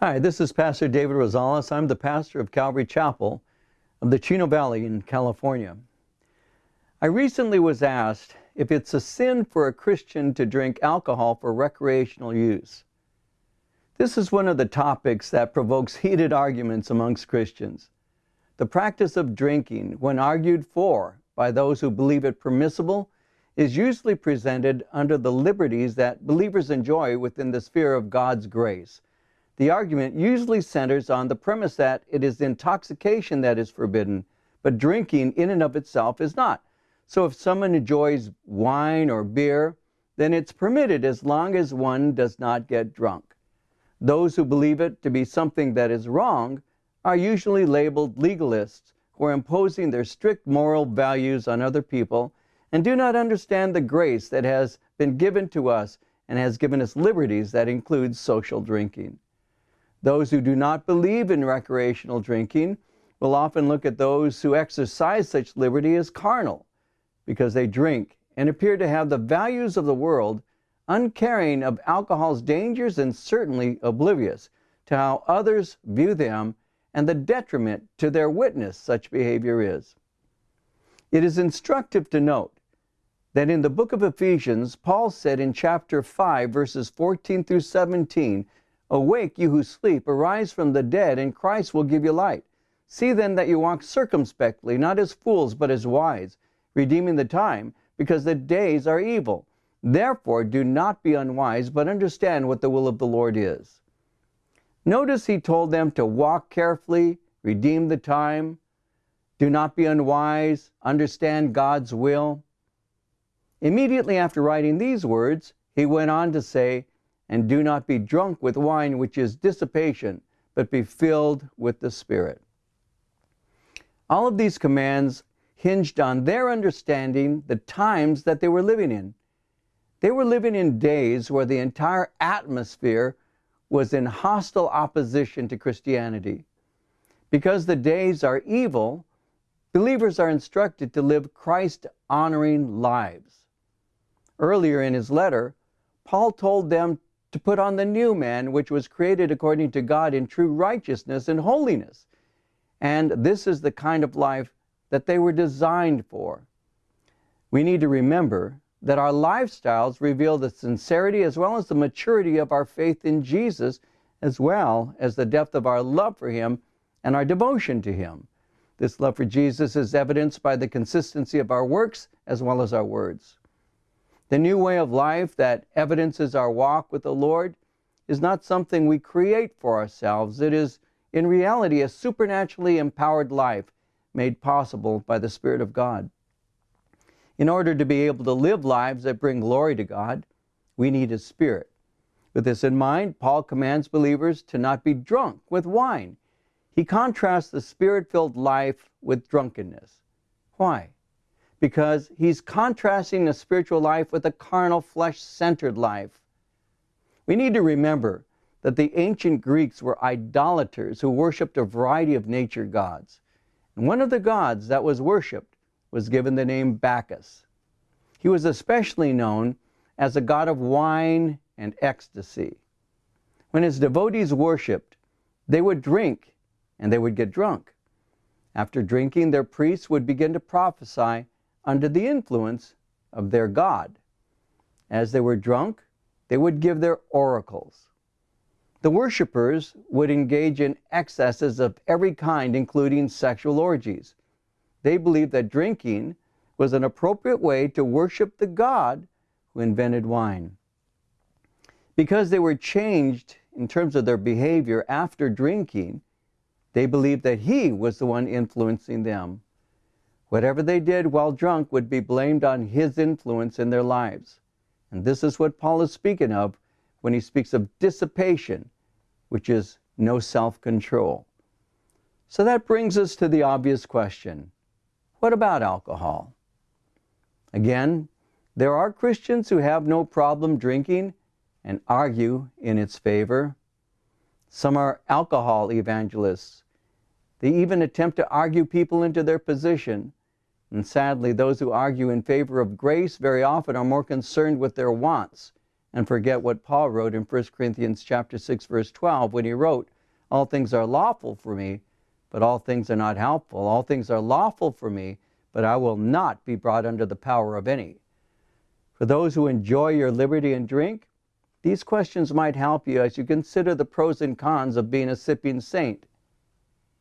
Hi, this is Pastor David Rosales. I'm the pastor of Calvary Chapel of the Chino Valley in California. I recently was asked if it's a sin for a Christian to drink alcohol for recreational use. This is one of the topics that provokes heated arguments amongst Christians. The practice of drinking, when argued for by those who believe it permissible, is usually presented under the liberties that believers enjoy within the sphere of God's grace the argument usually centers on the premise that it is intoxication that is forbidden, but drinking in and of itself is not. So if someone enjoys wine or beer, then it's permitted as long as one does not get drunk. Those who believe it to be something that is wrong are usually labeled legalists who are imposing their strict moral values on other people and do not understand the grace that has been given to us and has given us liberties that include social drinking. Those who do not believe in recreational drinking will often look at those who exercise such liberty as carnal because they drink and appear to have the values of the world, uncaring of alcohol's dangers and certainly oblivious to how others view them and the detriment to their witness such behavior is. It is instructive to note that in the book of Ephesians, Paul said in chapter 5, verses 14 through 17, Awake, you who sleep, arise from the dead, and Christ will give you light. See then that you walk circumspectly, not as fools, but as wise, redeeming the time, because the days are evil. Therefore, do not be unwise, but understand what the will of the Lord is. Notice he told them to walk carefully, redeem the time, do not be unwise, understand God's will. Immediately after writing these words, he went on to say, and do not be drunk with wine, which is dissipation, but be filled with the Spirit. All of these commands hinged on their understanding the times that they were living in. They were living in days where the entire atmosphere was in hostile opposition to Christianity. Because the days are evil, believers are instructed to live Christ honoring lives. Earlier in his letter, Paul told them to put on the new man, which was created according to God in true righteousness and holiness. And this is the kind of life that they were designed for. We need to remember that our lifestyles reveal the sincerity as well as the maturity of our faith in Jesus, as well as the depth of our love for Him and our devotion to Him. This love for Jesus is evidenced by the consistency of our works as well as our words. The new way of life that evidences our walk with the Lord is not something we create for ourselves. It is, in reality, a supernaturally empowered life made possible by the Spirit of God. In order to be able to live lives that bring glory to God, we need His Spirit. With this in mind, Paul commands believers to not be drunk with wine. He contrasts the spirit filled life with drunkenness. Why? Because he's contrasting the spiritual life with a carnal, flesh centered life. We need to remember that the ancient Greeks were idolaters who worshiped a variety of nature gods. And one of the gods that was worshiped was given the name Bacchus. He was especially known as a god of wine and ecstasy. When his devotees worshiped, they would drink and they would get drunk. After drinking, their priests would begin to prophesy under the influence of their God. As they were drunk, they would give their oracles. The worshippers would engage in excesses of every kind, including sexual orgies. They believed that drinking was an appropriate way to worship the God who invented wine. Because they were changed in terms of their behavior after drinking, they believed that He was the one influencing them. Whatever they did while drunk would be blamed on his influence in their lives. And this is what Paul is speaking of when he speaks of dissipation, which is no self control. So that brings us to the obvious question what about alcohol? Again, there are Christians who have no problem drinking and argue in its favor. Some are alcohol evangelists. They even attempt to argue people into their position and sadly, those who argue in favor of grace very often are more concerned with their wants and forget what Paul wrote in 1 Corinthians chapter 6 verse 12 when he wrote, "All things are lawful for me, but all things are not helpful. All things are lawful for me, but I will not be brought under the power of any." For those who enjoy your liberty and drink, these questions might help you as you consider the pros and cons of being a sipping saint.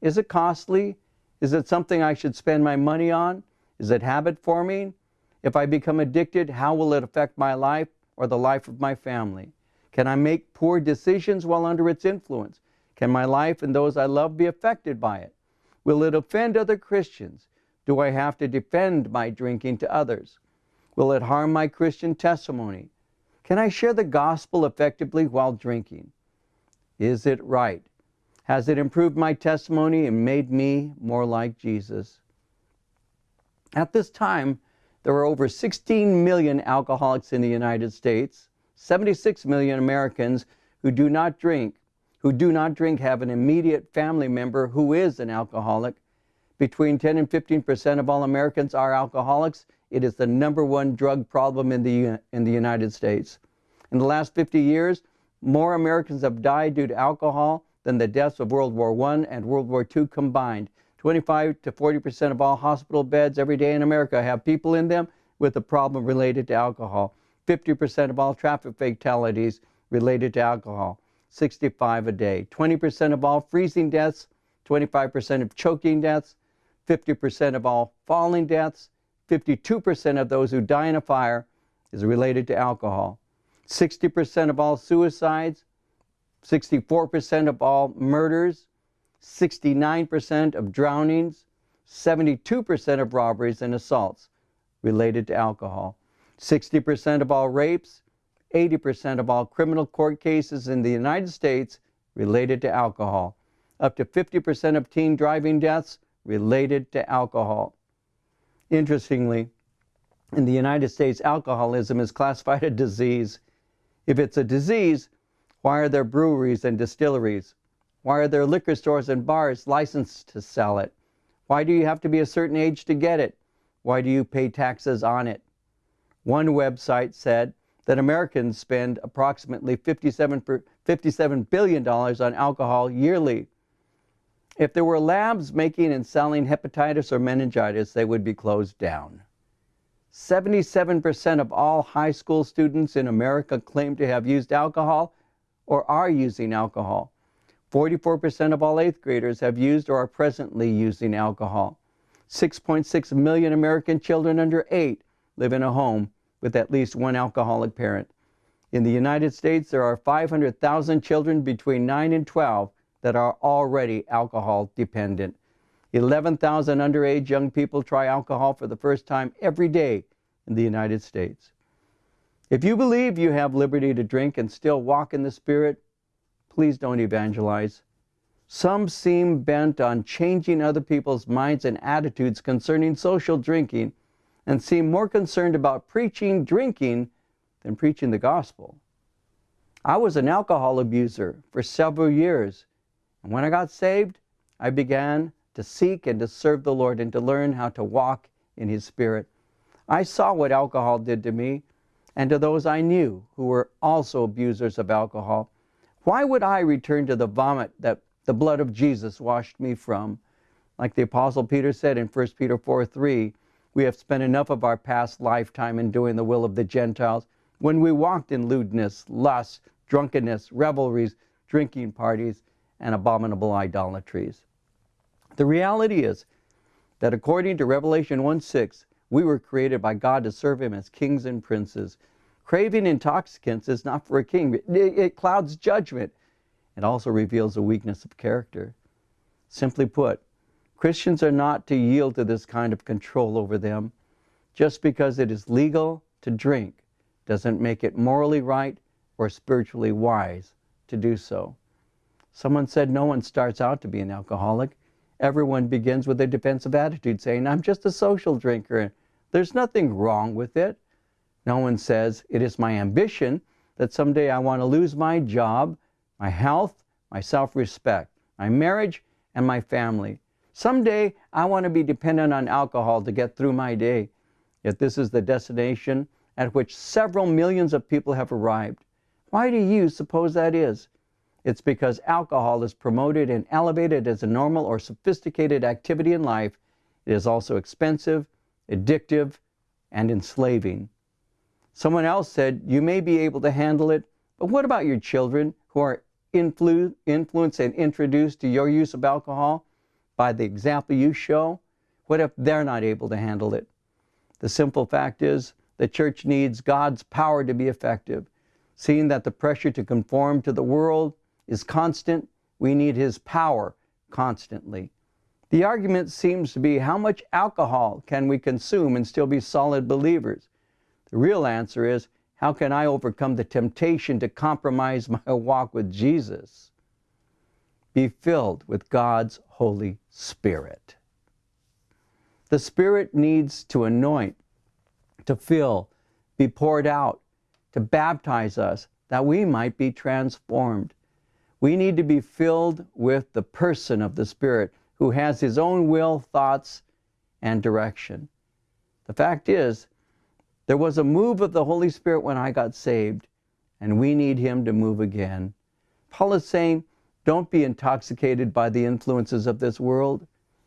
Is it costly? Is it something I should spend my money on? Is it habit forming? If I become addicted, how will it affect my life or the life of my family? Can I make poor decisions while under its influence? Can my life and those I love be affected by it? Will it offend other Christians? Do I have to defend my drinking to others? Will it harm my Christian testimony? Can I share the gospel effectively while drinking? Is it right? Has it improved my testimony and made me more like Jesus? At this time, there are over 16 million alcoholics in the United States. 76 million Americans who do not drink, who do not drink have an immediate family member who is an alcoholic. Between 10 and 15 percent of all Americans are alcoholics. It is the number one drug problem in the, in the United States. In the last 50 years, more Americans have died due to alcohol than the deaths of World War I and World War II combined. 25 to 40 percent of all hospital beds every day in America have people in them with a problem related to alcohol. 50 percent of all traffic fatalities related to alcohol. 65 a day. 20 percent of all freezing deaths. 25 percent of choking deaths. 50 percent of all falling deaths. 52 percent of those who die in a fire is related to alcohol. 60 percent of all suicides. 64 percent of all murders. 69% of drownings, 72% of robberies and assaults related to alcohol, 60% of all rapes, 80% of all criminal court cases in the United States related to alcohol, up to 50% of teen driving deaths related to alcohol. Interestingly, in the United States, alcoholism is classified a disease. If it's a disease, why are there breweries and distilleries? Why are there liquor stores and bars licensed to sell it? Why do you have to be a certain age to get it? Why do you pay taxes on it? One website said that Americans spend approximately 57, $57 billion on alcohol yearly. If there were labs making and selling hepatitis or meningitis, they would be closed down. 77% of all high school students in America claim to have used alcohol or are using alcohol. 44% of all eighth graders have used or are presently using alcohol. 6.6 million American children under 8 live in a home with at least one alcoholic parent. In the United States, there are 500,000 children between 9 and 12 that are already alcohol dependent. 11,000 underage young people try alcohol for the first time every day in the United States. If you believe you have liberty to drink and still walk in the Spirit, please don't evangelize. Some seem bent on changing other people's minds and attitudes concerning social drinking and seem more concerned about preaching drinking than preaching the gospel. I was an alcohol abuser for several years, and when I got saved, I began to seek and to serve the Lord and to learn how to walk in His Spirit. I saw what alcohol did to me and to those I knew who were also abusers of alcohol. Why would I return to the vomit that the blood of Jesus washed me from? Like the Apostle Peter said in 1 Peter 4 3, we have spent enough of our past lifetime in doing the will of the Gentiles when we walked in lewdness, lust, drunkenness, revelries, drinking parties, and abominable idolatries. The reality is that according to Revelation 1 6, we were created by God to serve Him as kings and princes. Craving intoxicants is not for a king. It, it clouds judgment. It also reveals a weakness of character. Simply put, Christians are not to yield to this kind of control over them. Just because it is legal to drink doesn't make it morally right or spiritually wise to do so. Someone said no one starts out to be an alcoholic. Everyone begins with a defensive attitude saying, I'm just a social drinker. There's nothing wrong with it. No one says, It is my ambition that someday I want to lose my job, my health, my self respect, my marriage, and my family. Someday I want to be dependent on alcohol to get through my day. Yet this is the destination at which several millions of people have arrived. Why do you suppose that is? It's because alcohol is promoted and elevated as a normal or sophisticated activity in life. It is also expensive, addictive, and enslaving. Someone else said, You may be able to handle it, but what about your children who are influ- influenced and introduced to your use of alcohol by the example you show? What if they're not able to handle it? The simple fact is, the church needs God's power to be effective. Seeing that the pressure to conform to the world is constant, we need His power constantly. The argument seems to be how much alcohol can we consume and still be solid believers? The real answer is how can I overcome the temptation to compromise my walk with Jesus? Be filled with God's Holy Spirit. The Spirit needs to anoint, to fill, be poured out, to baptize us that we might be transformed. We need to be filled with the person of the Spirit who has his own will, thoughts, and direction. The fact is, there was a move of the Holy Spirit when I got saved, and we need Him to move again. Paul is saying, don't be intoxicated by the influences of this world.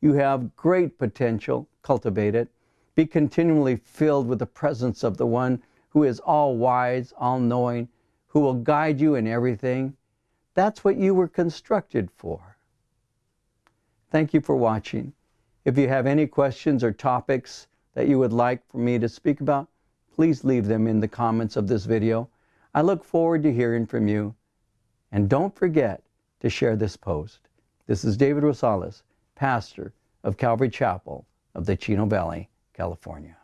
You have great potential, cultivate it. Be continually filled with the presence of the one who is all wise, all knowing, who will guide you in everything. That's what you were constructed for. Thank you for watching. If you have any questions or topics that you would like for me to speak about, please leave them in the comments of this video. I look forward to hearing from you. And don't forget to share this post. This is David Rosales, pastor of Calvary Chapel of the Chino Valley, California.